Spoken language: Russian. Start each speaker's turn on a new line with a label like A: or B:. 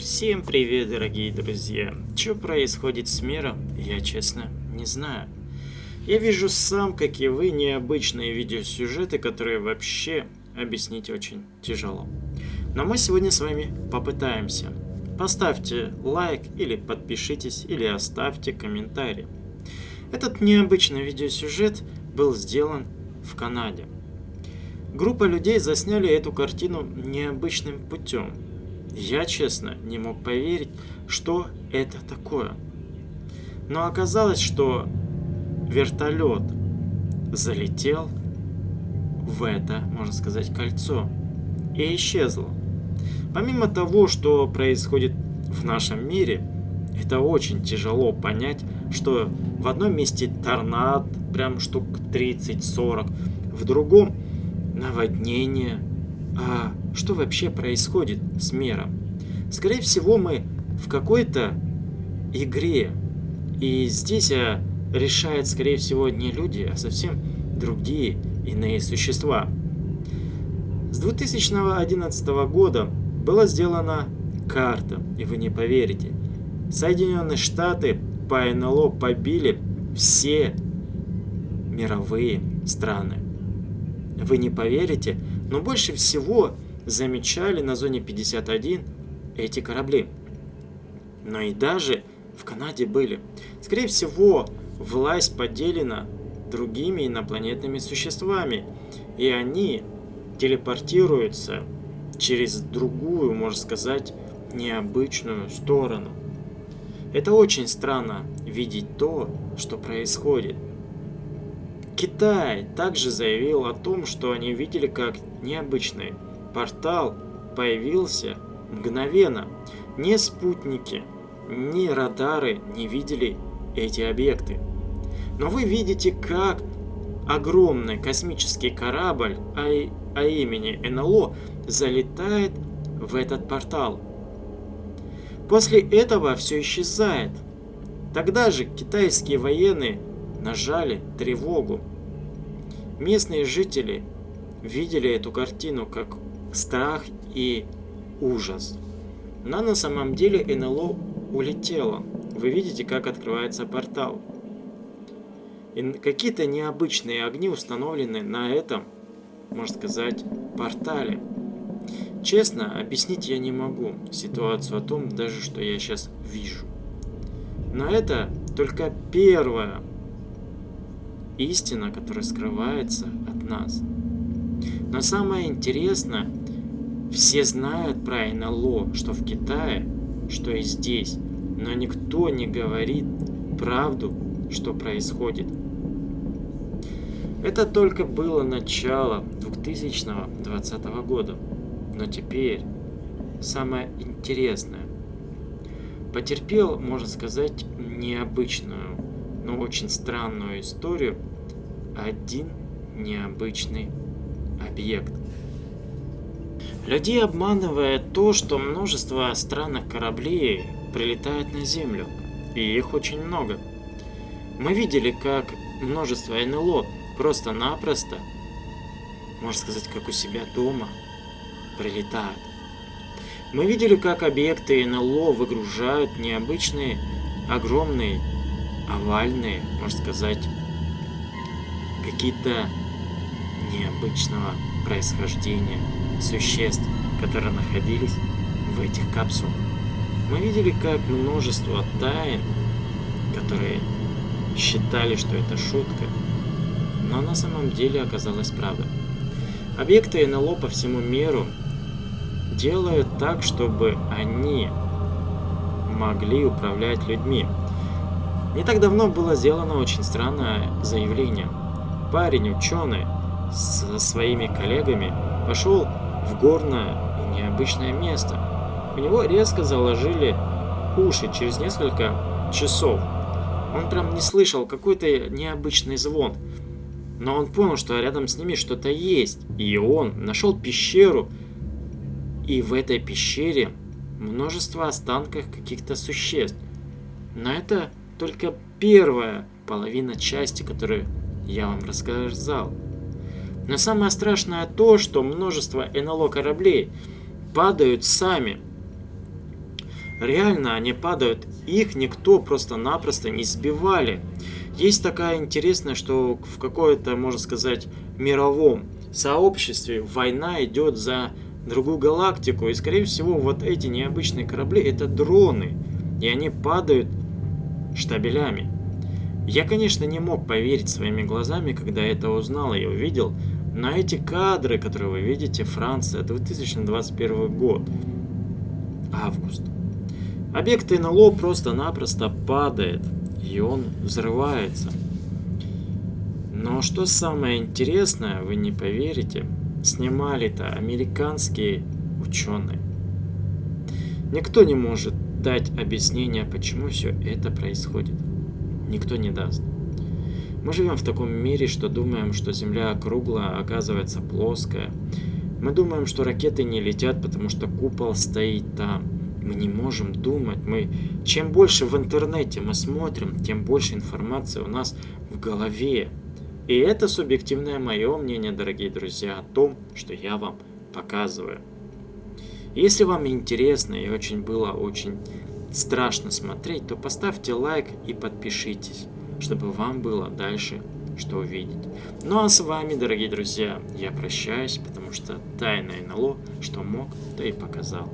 A: Всем привет, дорогие друзья! Что происходит с миром, я честно не знаю. Я вижу сам, как и вы, необычные видеосюжеты, которые вообще объяснить очень тяжело. Но мы сегодня с вами попытаемся. Поставьте лайк или подпишитесь, или оставьте комментарий. Этот необычный видеосюжет был сделан в Канаде. Группа людей засняли эту картину необычным путем – я, честно, не мог поверить, что это такое. Но оказалось, что вертолет залетел в это, можно сказать, кольцо и исчезло. Помимо того, что происходит в нашем мире, это очень тяжело понять, что в одном месте торнад, прям штук 30-40, в другом наводнение, а что вообще происходит с миром. Скорее всего, мы в какой-то игре. И здесь а, решает, скорее всего, не люди, а совсем другие иные существа. С 2011 года была сделана карта, и вы не поверите. Соединенные Штаты по НЛО побили все мировые страны. Вы не поверите, но больше всего замечали на зоне 51 эти корабли. Но и даже в Канаде были. Скорее всего, власть поделена другими инопланетными существами, и они телепортируются через другую, можно сказать, необычную сторону. Это очень странно видеть то, что происходит. Китай также заявил о том, что они видели как необычный портал появился мгновенно. Ни спутники, ни радары не видели эти объекты. Но вы видите, как огромный космический корабль а, а имени НЛО залетает в этот портал. После этого все исчезает. Тогда же китайские военные нажали тревогу. Местные жители видели эту картину как страх и ужас. Но на самом деле НЛО улетело. Вы видите, как открывается портал. Какие-то необычные огни установлены на этом, можно сказать, портале. Честно, объяснить я не могу ситуацию о том, даже что я сейчас вижу. Но это только первая истина, которая скрывается от нас. Но самое интересное, все знают про НЛО, что в Китае, что и здесь, но никто не говорит правду, что происходит. Это только было начало 2020 года, но теперь самое интересное. Потерпел, можно сказать, необычную, но очень странную историю один необычный объект. Людей обманывает то, что множество странных кораблей прилетает на Землю, и их очень много. Мы видели, как множество НЛО просто-напросто, можно сказать, как у себя дома, прилетают. Мы видели, как объекты НЛО выгружают необычные, огромные, овальные, можно сказать, какие-то необычного происхождения существ, которые находились в этих капсулах. Мы видели, как множество тайн, которые считали, что это шутка, но на самом деле оказалась правда. Объекты НЛО по всему миру делают так, чтобы они могли управлять людьми. Не так давно было сделано очень странное заявление. Парень, ученый, со своими коллегами пошел в горное и необычное место. У него резко заложили уши через несколько часов. Он прям не слышал какой-то необычный звон. Но он понял, что рядом с ними что-то есть. И он нашел пещеру. И в этой пещере множество останков каких-то существ. Но это только первая половина части, которую я вам рассказал. Но самое страшное то, что множество НЛО кораблей падают сами. Реально они падают, их никто просто-напросто не сбивали. Есть такая интересная, что в какой-то, можно сказать, мировом сообществе война идет за другую галактику. И, скорее всего, вот эти необычные корабли это дроны. И они падают штабелями. Я, конечно, не мог поверить своими глазами, когда это узнал и увидел, но эти кадры, которые вы видите, Франция, 2021 год, август. Объект НЛО просто-напросто падает, и он взрывается. Но что самое интересное, вы не поверите, снимали-то американские ученые. Никто не может дать объяснение, почему все это происходит. Никто не даст. Мы живем в таком мире, что думаем, что Земля круглая, а оказывается плоская. Мы думаем, что ракеты не летят, потому что купол стоит там. Мы не можем думать. Мы чем больше в интернете мы смотрим, тем больше информации у нас в голове. И это субъективное мое мнение, дорогие друзья, о том, что я вам показываю. Если вам интересно и очень было очень страшно смотреть, то поставьте лайк и подпишитесь, чтобы вам было дальше что увидеть. Ну а с вами, дорогие друзья, я прощаюсь, потому что тайное НЛО, что мог, то и показал.